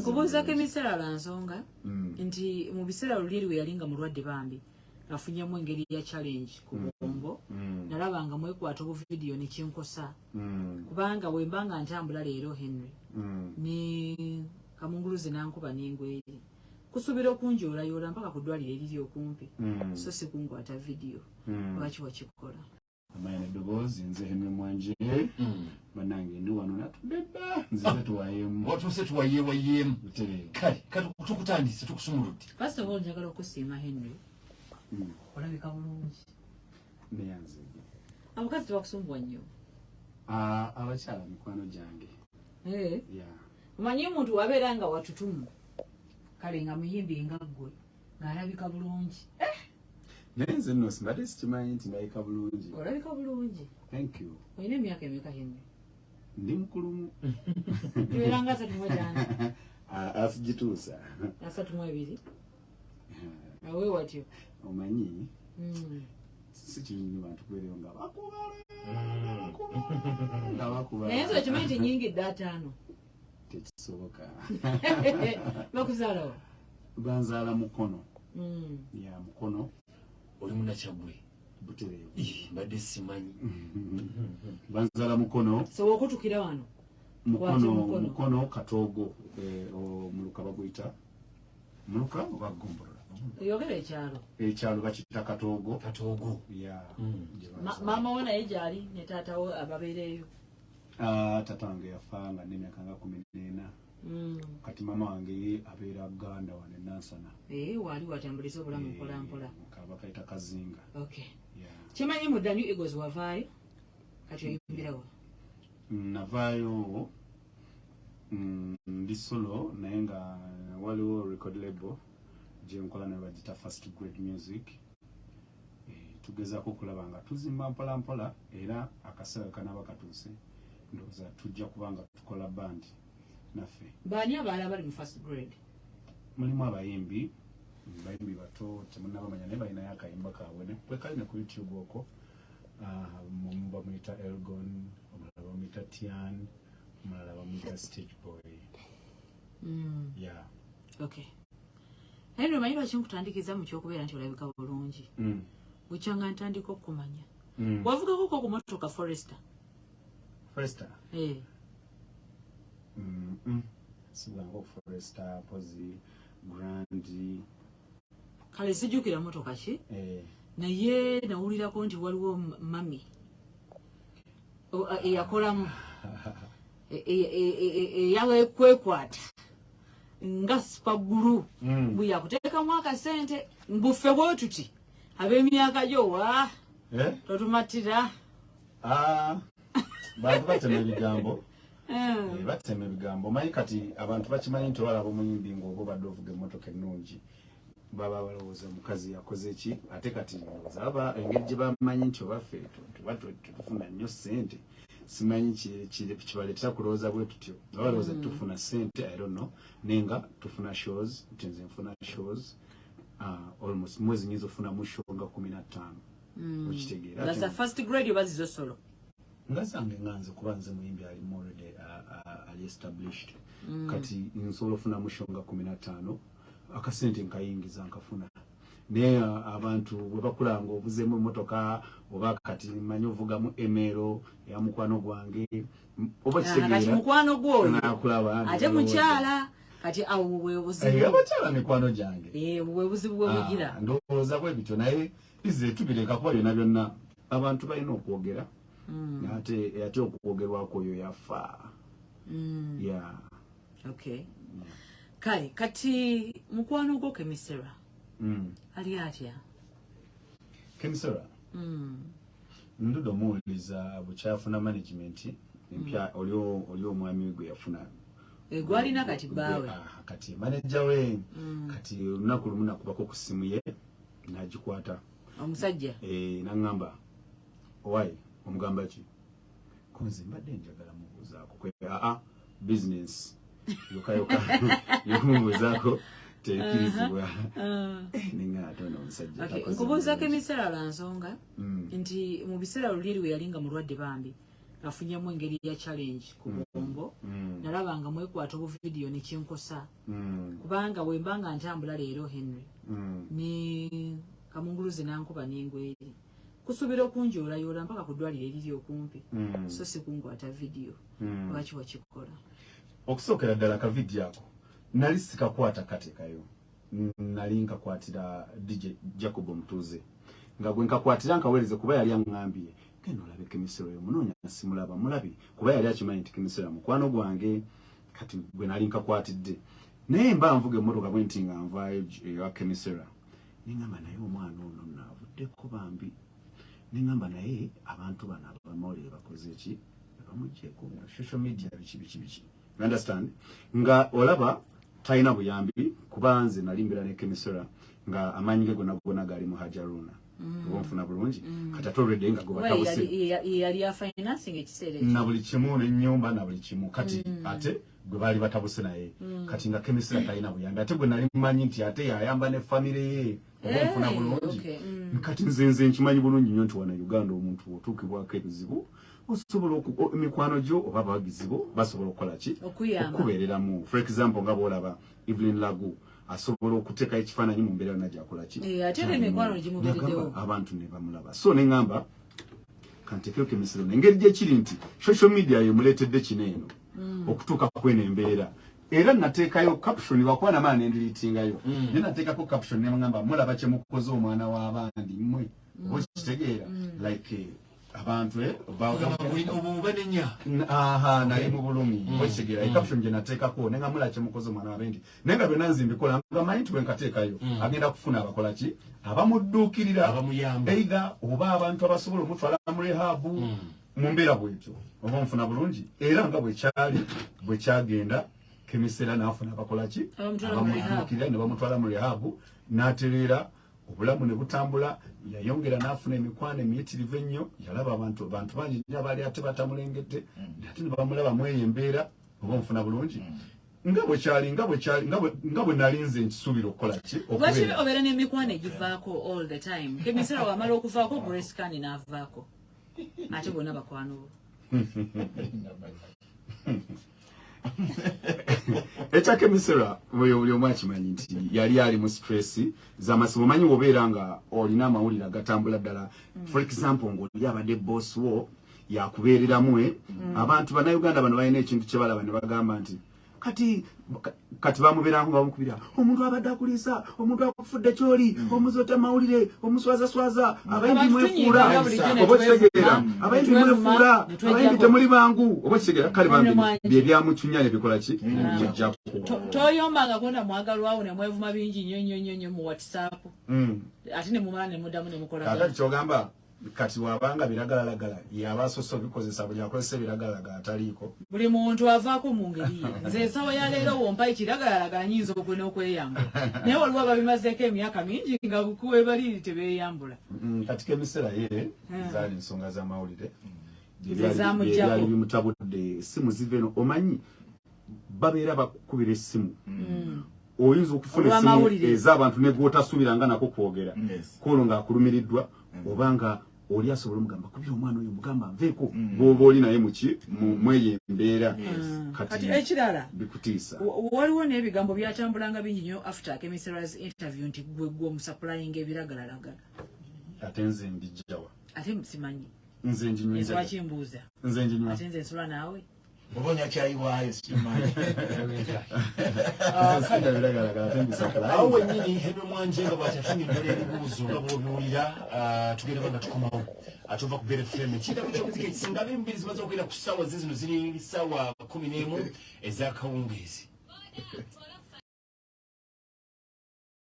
nkubuuzako bulungi. ebiseera lwa nsonga Mm. nti mu biseera luliri we yali nga mulwadde bambi afunyamu engeri ya challenge ku bwongo Mm. nalaba nga mwekwata obuvidiyo nekinkosa Mm. kubanga wemba nga ntambula leero henry Mm. ne kamunguluzi nankuba nengweri kusuubira okunjoolayoola mpaka ku ddwaliro eriri okumpi Mm. so si kunkwata vidiyo Mm. lwaki wakikola amanya neddoboozi nze henry mwanje. Banange ndi wano natudde dda. Nzize tuwayemu watuuse tuwayeewayeemu kale kati tukutandise tukusumuludde. First of all njagala okusiima henry. Mm. olabika bulungi. Neyanzige abakazi tebakusumbuwa nnyo? Ah, abakyala mikwano gyange. Eh, ya omanyi omuntu wabeera nga watutumu kale nga muyimbi nga ggwe ng'alabika bulungi naye nze nno simbadde sikimanyi nti ndabika bulungi. Olabika bulungi? Thank you. Olina emyaka emeka henry ndi mukulumu. Tubeera nga asatu mu etaano Ah, asigituusa asatu mu ebiri? Awe watyo. Omanyi? Mm. si kirungi bantu kubeereyo nga bakubala nga bakubala. Naye nze okimanyi nti nyingidde ataano. Tekisoboka. Bakuzaalawo banzaala mukono. Mm. ya mukono oli munakyagwe mbadde simanyi. Banzaala mukono. Soba okutukira wano? Mukono mukono. mukono katoogo eh, o- muluka baguyita. Muluka oba gombolola oyogera ekyalo. Ekyalo bakiyita katoogo katoogo ya Mm. maama wo naye gyali ne taatawo ababeereeyo? Ah, tata wange yafa nga nemyaka nga kumi n'ena Mm. kati maama wange ye abeera ganda wano enansana ee waali watambuliza obulamu mpolampola kaba kayita kazinga kimanyi mu the new eagles wavaayo? Kati oyimbirawo. Mm, navaayo mm, ndi solo naye nga waliwo record label gyenkola naye bagita first grade music. Eh, tugezaako okulaba nga tuzimba mpola mpola era akaseera kanaaba katuuse ndowooza tujja kuba nga tukola bandi naffe. Baani abaala bali mu first grade? Mulimu abayimbi bayimbi bato temunabamanya naye balinayo akayimba kaabwe ne- bwe kali ne ku youtube okwo Ah, omu bamuyita elgon omulala bamuyita tian omulala bamuyita stage boy Mm. yeah. okay naye nomanyi lwaki nkutandikiza mu kyokubeera nti olabika bulungi mm. bukyanga ntandika okumanya mm. wavugako ko ku motoka forester forester Eh, mm -mm. sibwangu forester pozi grandi kale sijjukira motoka ki? Eh, naye nawulirako nti waliwo mami. Eyakolamu. E- e- e- e- eyakwekwata nga sipagulu mm. bwe yakuteekamu akasente mbuffe bwe tuti ab'emyaka gyo wa? Eh? totumatira. Ah, bantu batema ebigambo. Eh, batema ebigambo. Omanyi kati abantu bakimanyi nti olwalaba omuyimbi ngaoba obadde ovuga emmotoka ennungi baba balowooza omukazi yakoze ki? Ate kati ndowooza aba engeri gye bamanyi nti obaffe tuba tufuna nnyo sente simanyi ki- ki- kibaleetera kulowooza bwe tutyo? Oba balowooza Mm. tufuna sente i don't know. Naye nga tufuna shows nti nze nfuna shows uh, almost mwezi nyinza ofunamu show nga kumi na ttaano. Mm. okitegeera That's the first grade oba zizo solo? Nga zange nga nze kuba nze muyimbi alimu already uh, uh, ali established. Mm. kati nsobola ofunamu show nga kumi na ttaano akasente nkayingiza nkafuna. Naye uh, abantu bwe bakulanga ovuzeemu emotoka oba kati manyi ovugamu emero ya mukwano gwange oba Ah, kati kitegeera mukwano gwoyo? nakulaba nti ate mukyala? kati awo bwe Eh, mikwano gyange. Eh, bwe buzibu bwe bugira. Ah, ndowooza bwe bityo naye ize tubireka kuba byonna byonna abantu balina okwogera. Mm, ate ate okwogerwako oyo yafa. Mm, yeah. okay kale kati mukwano gwo kemisera? Mm. ali atya? Kemisora Mm, ndudo omuwuliriza bukyafuna management empya oli o- oli omwami we gwe yafuna. Eh, gwalina kati bbaawe Ah, kati manaja we Mm, kati olunaku lumu nakubako ku ssimu ye nagikwata. Omusajja? Eh, naŋŋamba owaye omugamba ki? Konze mbadde njagala mubuuzaako kwe aa business yokayoka. Yokumubuuzaako tekkirizibwa Ah, ninga ate ono omusajja okay, takoze nkubuuzako ebiseera lwa nsonga Mm, nti mu biseera luliri we yali nga mulwadde bambi afunyemu engeri ya challenge ku Mm. bwongo mm, nalaba nga mwekwata obuvidiyo nekinkosa kubanga wemba nga ntambula leero henry ne kamunguluzi nankuba nengweri. Kusuubira okunjoolayoola mpaka ku ddwaliro eriri okumpi so si kunkwata vidiyo. Lwaki wakikola okusookera ddala kavidiyo ako nali sikakwata katekayo Mm, nali nkakwatira dj jacob omutuuze nga gwe nkakwatira nkaweereze kuba yali aŋŋambye genda olabe kemisero yo munoonya simulaba mulabi kuba yali akimanyi nti kemisero mukwano gwange kati gwe nali nkakwatidde. Naye mba nvuga emmotoka bwe nti nga nvaayo ewa kemisera neŋŋamba naye omwana ono naavuddeko bambi. Neŋŋamba naye abantu bano abamawulire bakoze ki? Bamugjeeko social media biki biki biki understand? Nga olaba talina buyambi kuba nze nali mbera ne kemisera nga amaanyi ge gonna gonna gali mu hajaruna oba nfuna bulungi kati ate olwedde nga Kuba gwebatabuse yali- afinancing ekiseera ekyo? Na buli kimu nenyumba na buli kimu. Kati ate gwe baali batabuse naye. Kati nga kemisera talina buyambi ate gwe nali mmanyi nti ate yayamba ne famire ye oba Eh, nfuna bulungi. okay, mm. Kati nze nze nkimanyi bulungi nnyo nti wana uganda omuntu otuukibwako ebizibu osobola emikwano gyo oba abawagizi bo basobola okukola ki? Okukubeereramu for example nga bwolaba evelyn lagu asobola okuteekayo ekifaananyi mu mbeera yonna gyakola ki? Eh, abantu ne bamulaba. So neŋŋamba kanteekeo kemisiro engeri gyekiri nti social media yemuleetedde kino eno okutuuka kweno embeera era nateekayo caption lwakuba namaa nendiriitingayo naye nateekako caption neŋŋamba mulaba kye mukoze omwana w'abandi mmwe. Oba kitegeera like eh, abantu eh, ba- obuba nenya. Aha nali mu bulumi. Okitegeera ekaption gye nateekako nenga mula kyemukoze omwana wabendi naye nga byonna nze mbikola nga manyi nti bwe nkateekayo agenda kufuna abakola ki? Abamudduukirira eitha oba abantu abasobola omutwala mu rehabu mu mbeera bwetyo. Oba nfuna bulungi era nga bwekyali bwekyagenda kemisera n'afuna abakola ki? Abamutwala mu rehab. abamudduukirira ne bamutwala mu rehabu n'atereera obulamu ne butambula yayongera n'afuna emikwano emiyitirivu ennyo yalaba abantu abantu bangi nnyo abaali ate batamulengedde ate ne bamulaba mweyo embeera oba nfuna bulungi. Nga bwe kyali nga bwe kyali nga bwe- nali nze nkisuubira okukola ki? Lwaki obeera n'emikwano egivaako all the time? Kemisera wamala okuvaako grescan n'avaako. Ate bonna bakwano bo ekyakemisera buli buli omu akimanyi nti yali ali mu stress zamasimu omanyi wobeera nga olina amawulire agatambula ddala. For example ngaoli abadde boss wo yakubeereramu abantu bannayuganda bano balina ekintu kye balaba ne bagamba nti kati ka- kati bamubeeranga bamukubira omuntu abadde akuliisa omuntu akufudde kyoli omuzi mawulire omuswazaswaza abayimbi Abantu mwefuula tunyiga bulijjo ne oba kitegeera twevuma, abayimbi mwefuula abayimbi temuli bangu oba kitegeera kale bambi bye byamucunya ne bikola ki? To- bijjako toyombanga kona mwagalwawo ne mwevuma bingi nnyo nnyo nnyo nnyo mu whatsapp. Mm. ate ne mumala ne muddamu ne kakati mukolagana kyogamba kati wabanga biragalalagala yaba asoose obikozesa buli akozesa ebiragalalagala ataliiko. Buli muntu avaako mu ngeri ye. Nze ensawo ya leero wompa ekiragalalagala nyinza okwena okweyambula naye waliwo ababimazeeko emyaka mingi nga kuwebaliri tebeyambula Mm, kati kemisera ye Mm. zaali ensonga z'amawulire Ze zamuggyako. byali bimutabudde essimu ziva eno. Omanyi babeera bakukubira essimu oyinza okufuna Olw'amawulire. ez'abantu negwotasuubiranga nako kwogera. Yes. kuolwo ng'akulumiriddwa obanga oli asobola omugamba kubira omwana oyo mugamba nveeko. Bw'oba oli naye muki mu- mweyo embeera kati kati ekirala bikutiisa. wa- waliwo n'ebigambo byatambulanga bingi nnyo after kemisera's interview nti gwe omusaplayinga ebiragalalagala. Ate nze mbijjawa ate simanyi. Nze kimbuuza nze njinywa. Ate nze ensula naawe oba onyakyayiwaayo sikimanyi nze singa biragalagala ate mbisakala awo wennyini henry mwanje nga bwatyafunyiddala ebibuuzo nga bwobiwulira ah, tugenda banga tukomawo ate ova ku bere fm. Kirabo kyokuzika ekisinga abembiri zimaze okwera ku ssaawa ze zino ziri ssaawa kumi n'emu ezakawungeezi